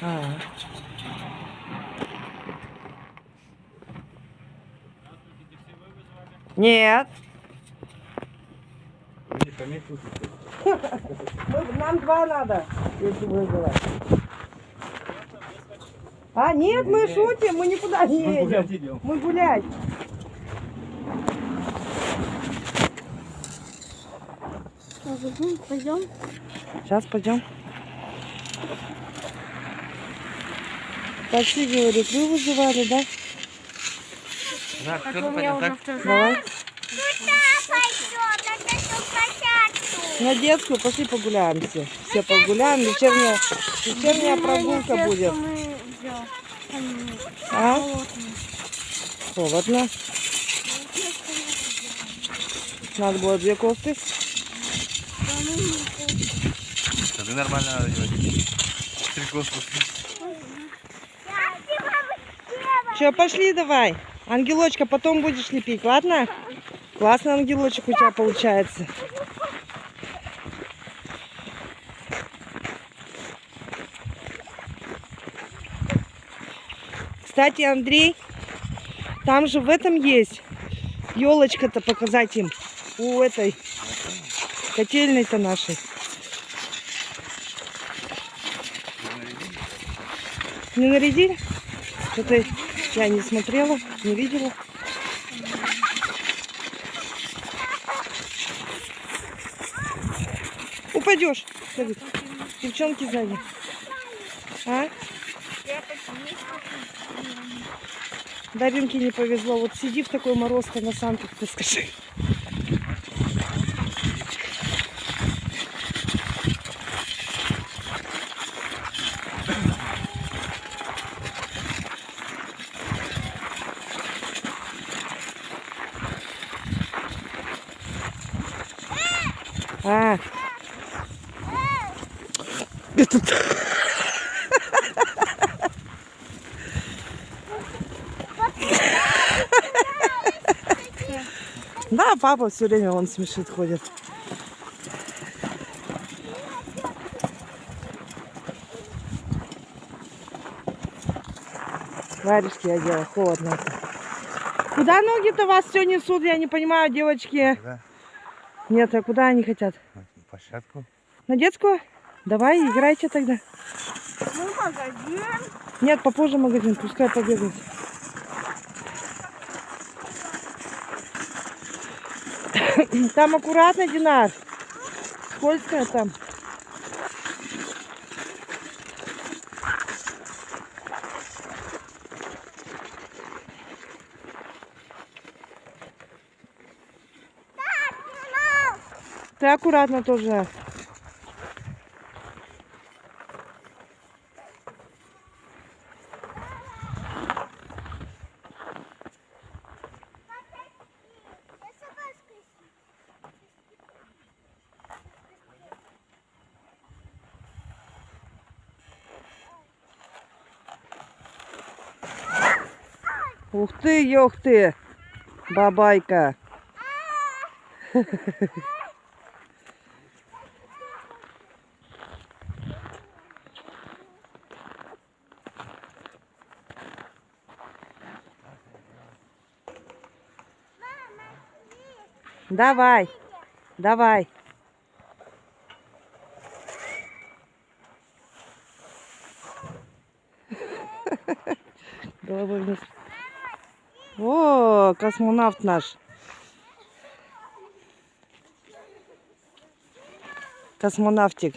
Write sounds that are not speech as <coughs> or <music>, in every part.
А. Нет. <laughs> Нам два надо, если вызывать. А, нет, мы шутим, мы никуда не Мы едем. гулять идем. Мы гулять. Пойдем. Сейчас пойдем. Такси, говорит, вы вызывали, да? Да, Так кто-то у меня уже так? второй. Давай. пойдем, на эту площадку. На детскую пошли погуляем все. Все погуляем. Вечерняя, вечерняя прогулка будет. А? Холодно. Надо было две кофты. Да ты нормально надо делать. Три кофты. Че, пошли давай. Ангелочка, потом будешь лепить, ладно? Классный ангелочек у тебя получается. Кстати, Андрей, там же в этом есть елочка-то показать им. У этой котельной-то нашей. Не нарядили? Что-то я не смотрела, не видела. Упадешь. Давид. Девчонки сзади. А? Даринке не повезло. Вот сиди в такой мороз-то на санках, ты скажи. Этот... Да, папа все время он смешит ходит. Варежки я делала, холодно. Куда ноги-то вас все несут, я не понимаю, девочки. Да, Нет, а куда они хотят? на площадку. На детскую? Давай, играйте тогда. Ну, магазин. Нет, попозже магазин, пускай побегают. <coughs> Там аккуратно, Динар. Скользкое там. Ты аккуратно тоже. Ух ты, ёх ты, бабайка. Давай, давай. Головой вниз. Космонавт наш. Космонавтик.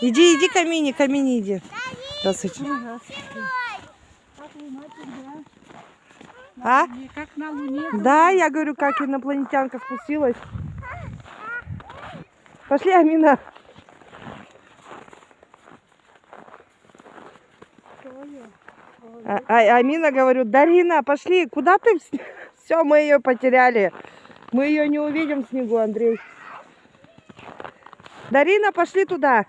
Иди, иди, Камини, Камини, иди. Здравствуйте. А? Как на Луне. Да, я говорю, как инопланетянка спустилась. Пошли, Амина. А, а- Амина говорю, Дарина, пошли, куда ты? Все, <laughs> мы ее потеряли. Мы ее не увидим в снегу, Андрей. Дарина, пошли туда,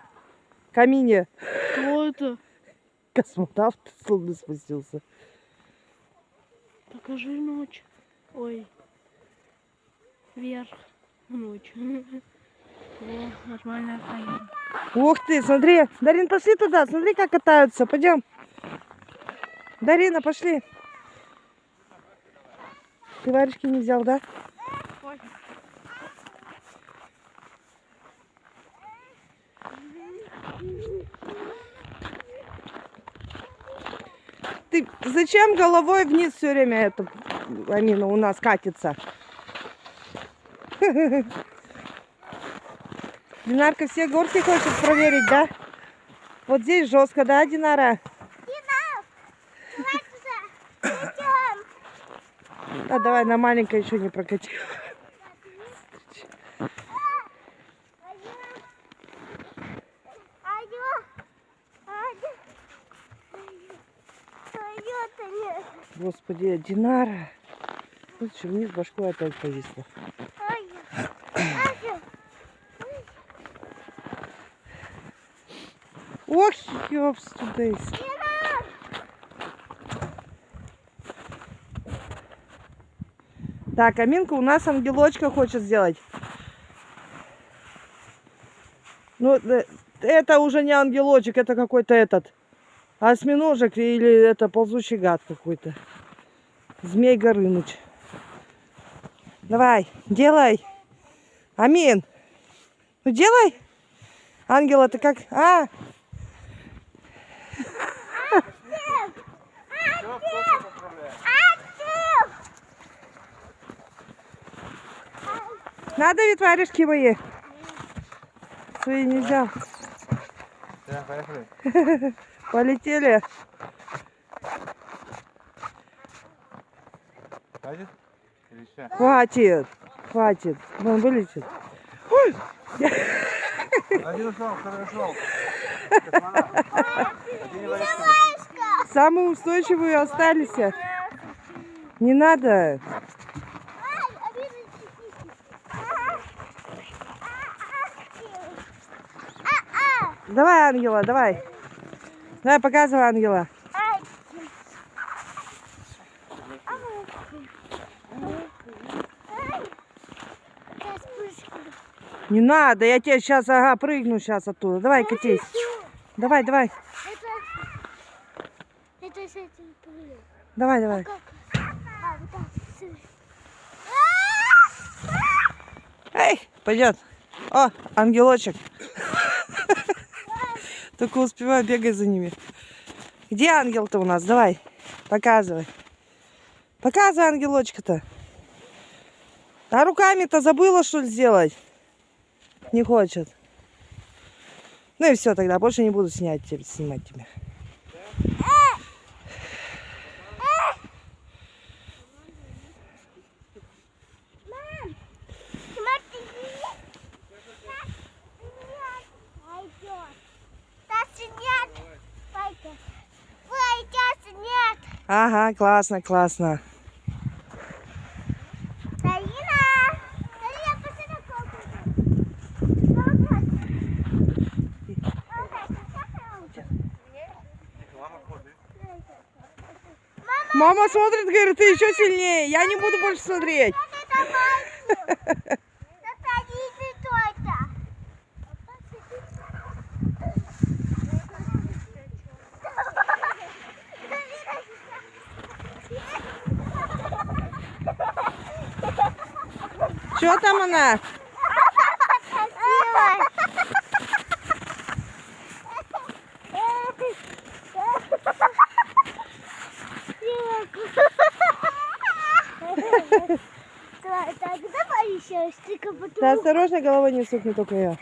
к Амине. Что это? <laughs> Космонавт с Луны спустился. Покажи ночь. Ой. Вверх. Ночь. <laughs> Ух ты, смотри. Дарин, пошли туда. Смотри, как катаются. Пойдем. Дарина, пошли. Ты варежки не взял, да? Ты зачем головой вниз все время это, Амина, у нас катится? <laughs> Динарка все горки хочет проверить, да? Вот здесь жестко, да, Динара? А давай на маленькой еще не прокати. Господи, Динара. Слушай, вниз башкой опять повисла. Ох, тудейс. Так, Аминка у нас ангелочка хочет сделать. Ну, э, это уже не ангелочек, это какой-то этот осьминожек или это ползучий гад какой-то. Змей Горыныч. Давай, делай. Амин. Ну делай. Ангела, ты как? А, надо ведь варежки мои. Свои не взял. Все, поехали. Полетели. Хватит? Или еще? Хватит. Хватит. Вон вылетит. Ой, Один ушел, второй ушел. Самые устойчивые остались. Не надо. Давай, Ангела, давай. Давай, показывай, Ангела. Не надо, я тебе сейчас, ага, прыгну сейчас оттуда. Давай, катись. Давай, давай. Давай, давай. Эй, пойдет. О, ангелочек. Только успеваю бегать за ними. Где ангел-то у нас? Давай, показывай. Показывай ангелочка-то. А руками-то забыла, что ли, сделать? Не хочет. Ну и все тогда, больше не буду снять, снимать тебя. Смотри. Пойдет. Дальше нет. Пойдет. Пойдет, нет. Ага, классно, классно. Мама смотрит, говорит, ты еще сильнее. Я не буду больше смотреть. <laughs> Что там еще стика Да осторожно, головой не стукни только я.